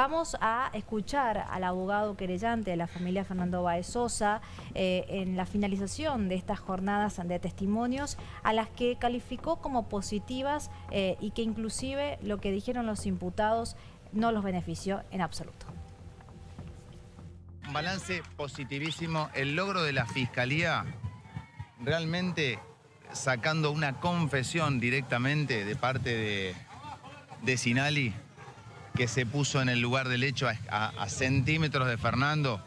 Vamos a escuchar al abogado querellante de la familia Fernando Baez Sosa eh, en la finalización de estas jornadas de testimonios a las que calificó como positivas eh, y que inclusive lo que dijeron los imputados no los benefició en absoluto. Un balance positivísimo. El logro de la Fiscalía realmente sacando una confesión directamente de parte de, de Sinali que se puso en el lugar del hecho a, centímetros de Fernando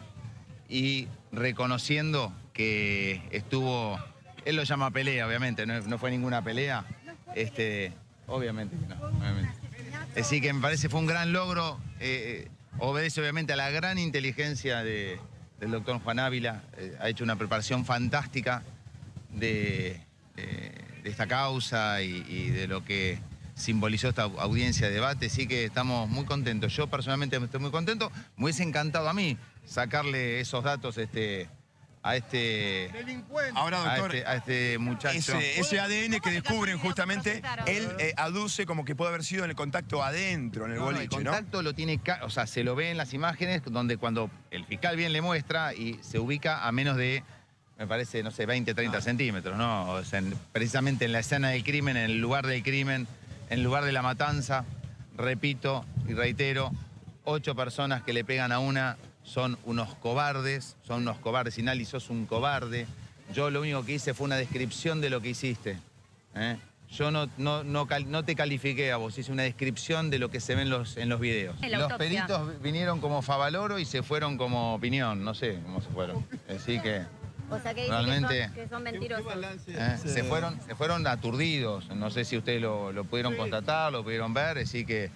y reconociendo que estuvo, él lo llama pelea, obviamente, no, fue ninguna pelea, este, obviamente no, obviamente. Así que me parece fue un gran logro, eh, obedece obviamente a la gran inteligencia del doctor Juan Ávila, eh, ha hecho una preparación fantástica de, esta causa y de lo que simbolizó esta audiencia de debate, sí que estamos muy contentos. Yo personalmente estoy muy contento, me hubiese encantado a mí sacarle esos datos este, a este Ahora, doctor, este, a este, muchacho. Ese, ADN que descubren justamente, él eh, aduce como que puede haber sido en el contacto adentro, en el boliche, El contacto lo tiene, o sea, se lo ve en las imágenes donde cuando el fiscal bien le muestra y se ubica a menos de me parece, no sé, 20, 30 centímetros, ¿no? precisamente en la escena del crimen, en el lugar del crimen, en lugar de la matanza, repito y reitero, ocho personas que le pegan a una son unos cobardes, son unos cobardes. Sinali, sos un cobarde. Yo lo único que hice fue una descripción de lo que hiciste. ¿eh? Yo no, no, no, te califiqué a vos, hice una descripción de lo que se ve en los, en los videos. los peritos vinieron como Favaloro y se fueron como opinión, no sé cómo se fueron. Así que... O sea que Realmente, que son, mentirosos. Eh, se, fueron, se fueron aturdidos. No sé si ustedes lo, pudieron constatar, lo pudieron ver. Así que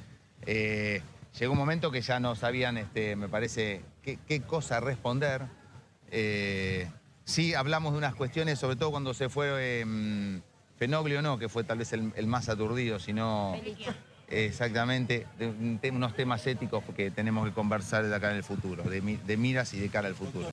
eh, llegó un momento que ya no sabían, este, me parece, qué, cosa responder. Eh, sí hablamos de unas cuestiones, sobre todo cuando se fue em, Fenoglio, no, que fue tal vez el, más aturdido, sino... Exactamente, de, unos temas éticos que tenemos que conversar de acá en el futuro, de, de miras y de cara al futuro.